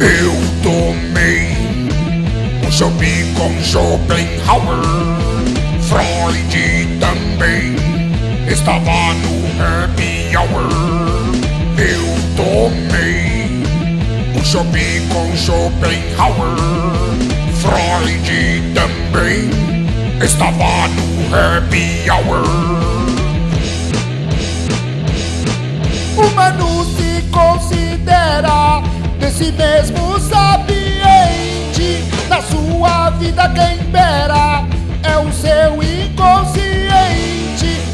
Eu tomei um chopp com Schopenhauer. Freud também estava no happy hour. Eu tomei um chopp com Schopenhauer. Freud também estava no happy hour. Desse mesmo sapiente. Na sua vida quem impera é o seu inconsciente.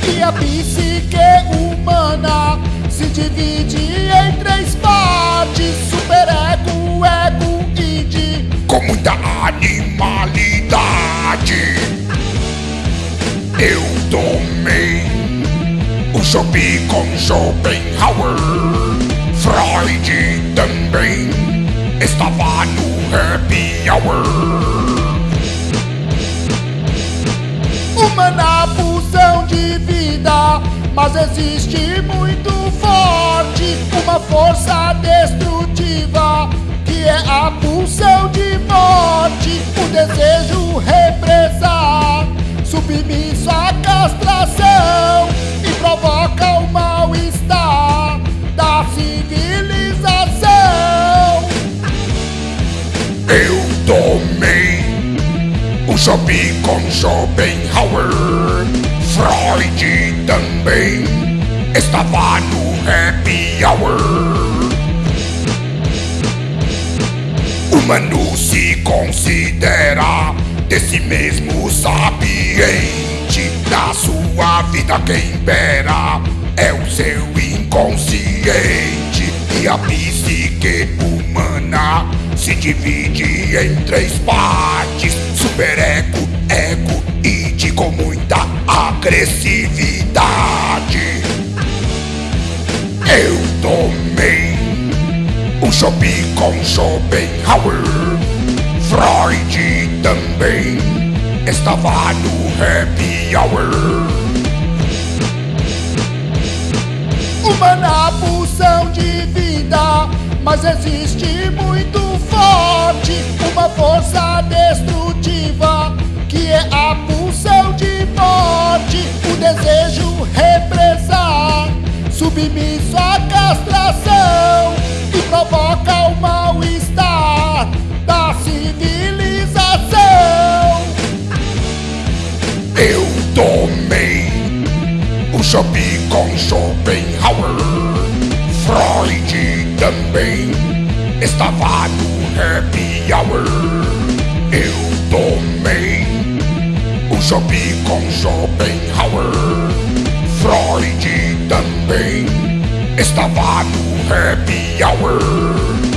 E a psique humana se divide em três partes: superego, ego e id. com muita animalidade. Eu tomei com Schopenhauer. Freud também estava no happy hour. Uma na pulsão de vida, mas existe muito forte uma força tomei um chopp com Schopenhauer. Freud também estava no happy hour. O Manu se considera desse mesmo sapiente. Na sua vida quem impera é o seu inconsciente. E a psique humana se divide em três partes: superego, ego e de com muita agressividade. Eu tomei um chopp com Schopenhauer. Freud também estava no happy hour. Uma na pulsão de vida, mas existe uma força destrutiva que é a pulsão de morte, o desejo represar, submisso à castração e provoca o mal-estar da civilização. Eu tomei um chopp com Schopenhauer. Freud também estava no happy hour. Eu tomei um chopp com Schopenhauer. Freud também estava no happy hour.